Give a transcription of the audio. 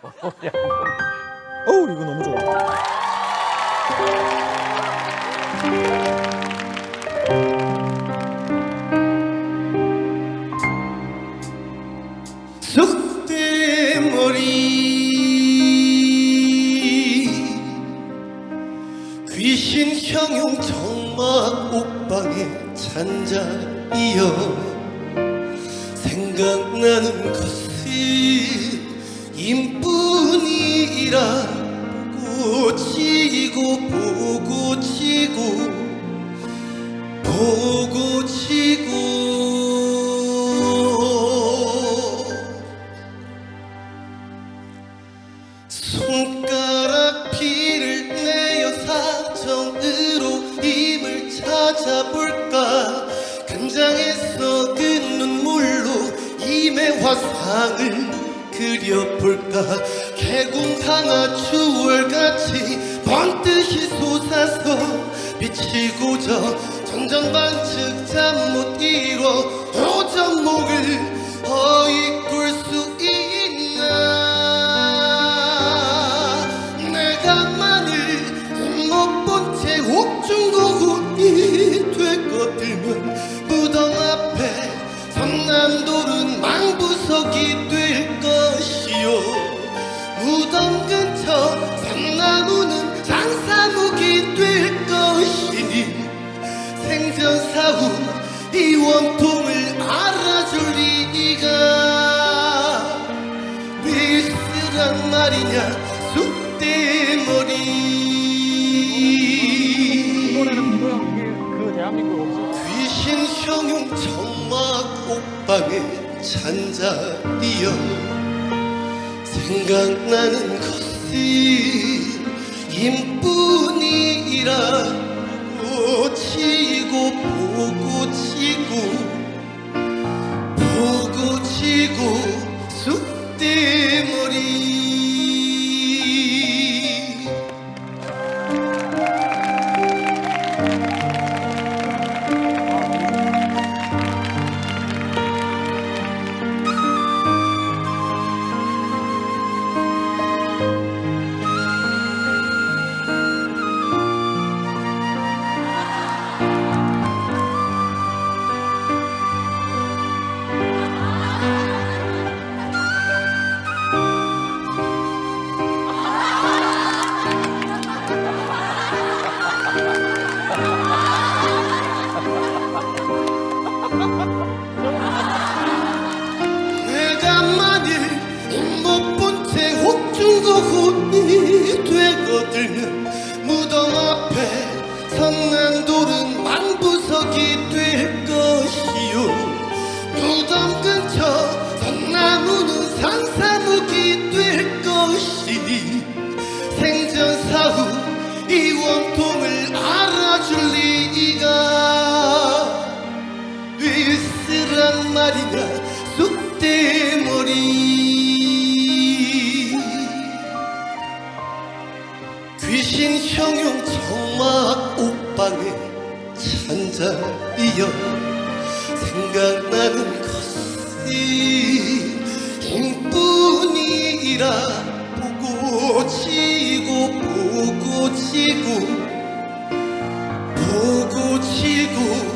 어우 이거 너무 좋아. 쑥대머리 귀신 형용 정막 옥방에 잔자이여 생각나는 것은 임뿐이라 보고 치고 보고 치고 보고 치고 손가락 피를 내어 사정으로 힘을 찾아볼까? 간장에서 그 눈물로 임의 화상을 그려볼까? 개궁상아 추월같이 번듯이 솟아서 비치고저 전전반측 잠 못 이뤄 오전목을 허이꿀 수 있나? 내가 만일 못 본 채 옥중고군이 되거들면 말이냐? 쑥대머리. 귀신 형용 정막 옥방에 잔자리여 생각나는 것은 임뿐이라 보고 치고 보고 치고 보고 치고 쑥대머리 말이냐 쑥대머리. 귀신 형용 정막 옥방에 잔자이여 생각나는 것은 힘뿐이라 보고 치고 보고 치고 보고 치고